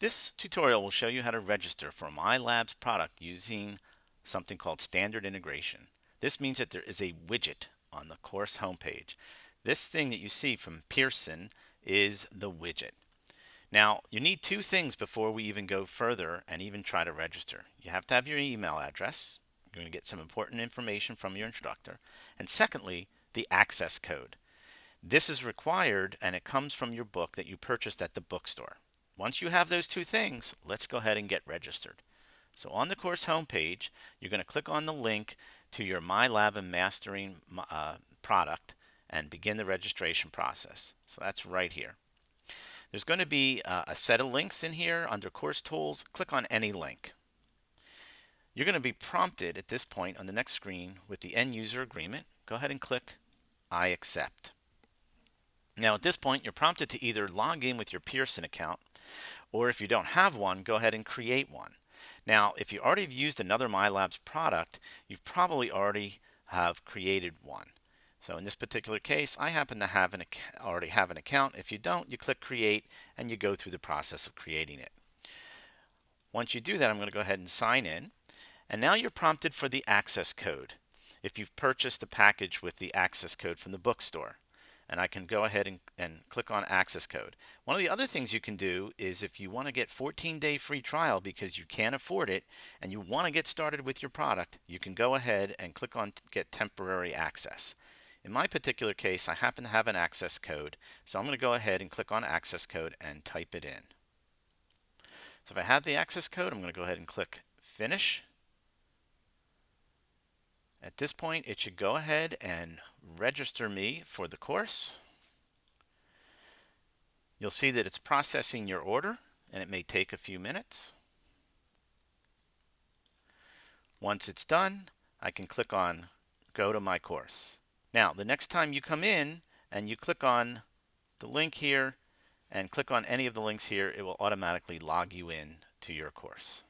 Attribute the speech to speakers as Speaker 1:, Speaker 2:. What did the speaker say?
Speaker 1: This tutorial will show you how to register for MyLabs product using something called standard integration. This means that there is a widget on the course homepage. This thing that you see from Pearson is the widget. Now, you need two things before we even go further and even try to register. You have to have your email address. You're going to get some important information from your instructor. And secondly, the access code. This is required and it comes from your book that you purchased at the bookstore. Once you have those two things, let's go ahead and get registered. So on the course homepage, you're going to click on the link to your MyLab and Mastering uh, product and begin the registration process. So that's right here. There's going to be uh, a set of links in here under Course Tools. Click on any link. You're going to be prompted at this point on the next screen with the end user agreement. Go ahead and click I accept. Now at this point, you're prompted to either log in with your Pearson account or if you don't have one, go ahead and create one. Now, if you already have used another MyLabs product, you probably already have created one. So in this particular case, I happen to have an already have an account. If you don't, you click create and you go through the process of creating it. Once you do that, I'm going to go ahead and sign in. And now you're prompted for the access code if you've purchased a package with the access code from the bookstore and I can go ahead and, and click on access code. One of the other things you can do is if you want to get 14 day free trial because you can't afford it and you want to get started with your product, you can go ahead and click on get temporary access. In my particular case, I happen to have an access code, so I'm going to go ahead and click on access code and type it in. So if I have the access code, I'm going to go ahead and click finish. At this point, it should go ahead and register me for the course. You'll see that it's processing your order and it may take a few minutes. Once it's done, I can click on go to my course. Now, the next time you come in and you click on the link here and click on any of the links here, it will automatically log you in to your course.